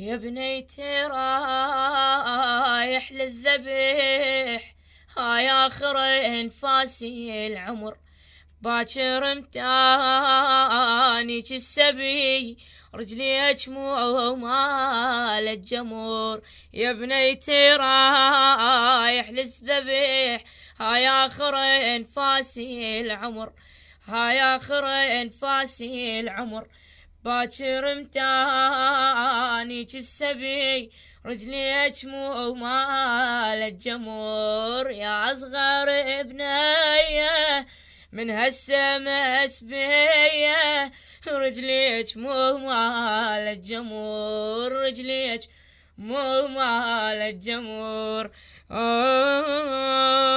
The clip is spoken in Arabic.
يا بنيتي رايح للذبح هاي آخر انفاسي العمر. باكر متانيك السبي رجلي أجموع مال الجمور يا بنيتي رايح للذبح هاي آخر انفاسي العمر. هاي آخر انفاسي العمر. باكر متانيك السبي رجلي اجموع مال الجمور يا اصغر ابنيه من هالسما سبيه رجليك مو مال الجمور رجليك مو مال الجمور آه